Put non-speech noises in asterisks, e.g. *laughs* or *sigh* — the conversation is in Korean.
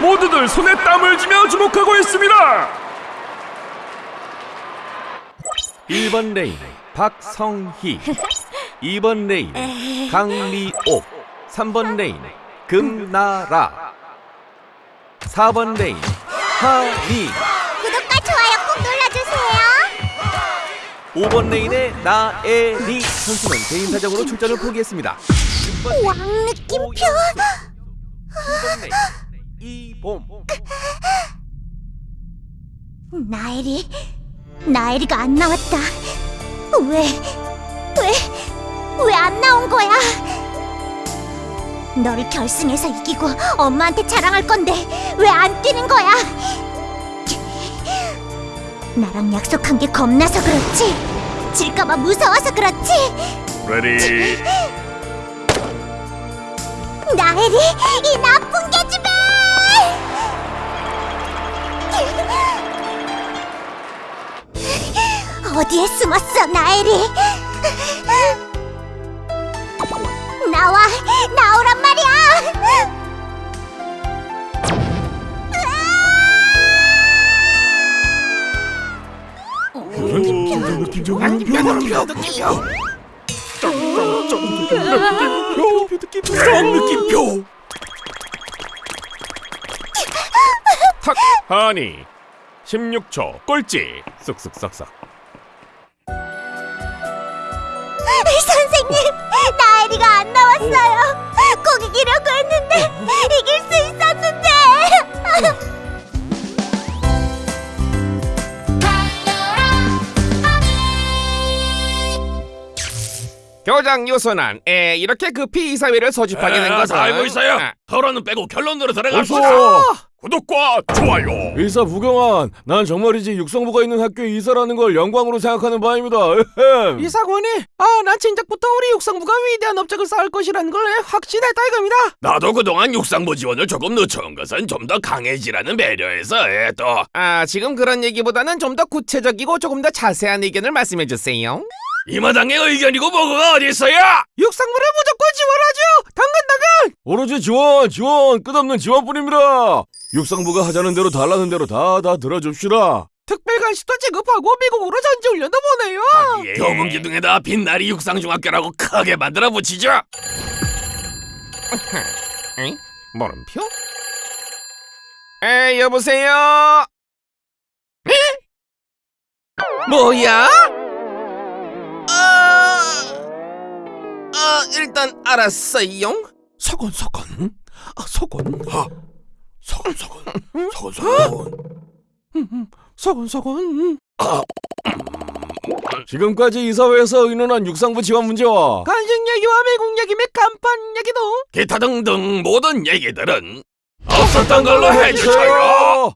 모두들 손에 땀을 쥐며 주목하고 있습니다. 1번 레인 박성희. 2번 레인 강미옥. 3번 레인 금나라. 4번 레인 하미 구독과 좋아요 꼭 눌러주세요. 5번 레인의 나에리 선수는 개인 사정으로 출전을 포기했습니다. 6번 왕 느낌표. 9번 레인 이봄 나엘이 나엘이가 안 나왔다. 왜? 왜? 왜 안 나온 거야? 너를 결승에서 이기고 엄마한테 자랑할 건데 왜 안 뛰는 거야? 나랑 약속한 게 겁나서 그렇지. 질까봐 무서워서 그렇지. 레디 나엘이 이 나쁜 어디에 숨었어, 나엘이? 나와, 나오란 말이야! 느낌표 탁 하니 16초 꼴찌 쓱쓱싹싹 *laughs* 선생님, 나엘이가 안 나왔어요. 꼭 이기려고 했는데, 이길 수 교장 유순한 에 이렇게 급히 이사회를 소집하게 된 것은 다 알고 있어요? 아, 토론은 빼고 결론으로 들어갑시다 구독과 좋아요. 이사 부경환 난 정말이지 육성부가 있는 학교에 이사라는 걸 영광으로 생각하는 바입니다. 에헴. 이사관이? 아 난 진작부터 우리 육성부가 위대한 업적을 쌓을 것이라는 걸 확신했다 이겁니다. 나도 그동안 육상부 지원을 조금 늦춰온 것은 좀 더 강해지라는 배려에서 예, 또. 아 지금 그런 얘기보다는 좀 더 구체적이고 조금 더 자세한 의견을 말씀해 주세요 이 마당의 의견이고 뭐가 어디 있어요? 육성부를 무조건 지원하죠 당근 당근 오로지 지원 지원 끝없는 지원뿐입니다 육성부가 하자는 대로 달라는 대로 다 다 들어줍시다 특별관시도 지급하고 미국으로 전지 훈련도 보내요 경운 기둥에다 빛나리 육상중학교라고 크게 만들어 붙이죠 *laughs* 응? 물음표? 에 여보세요? 에? 뭐야? 일단 알았어요. 서건 서건 아 서건 하 서건 서건 서건 서건 서건 서건 지금까지 이사회에서 의논한 육상부 지원 문제와 간식 얘기와 미국 얘기 및 간판 얘기도 기타 등등 모든 얘기들은 없었던 걸로 해주세요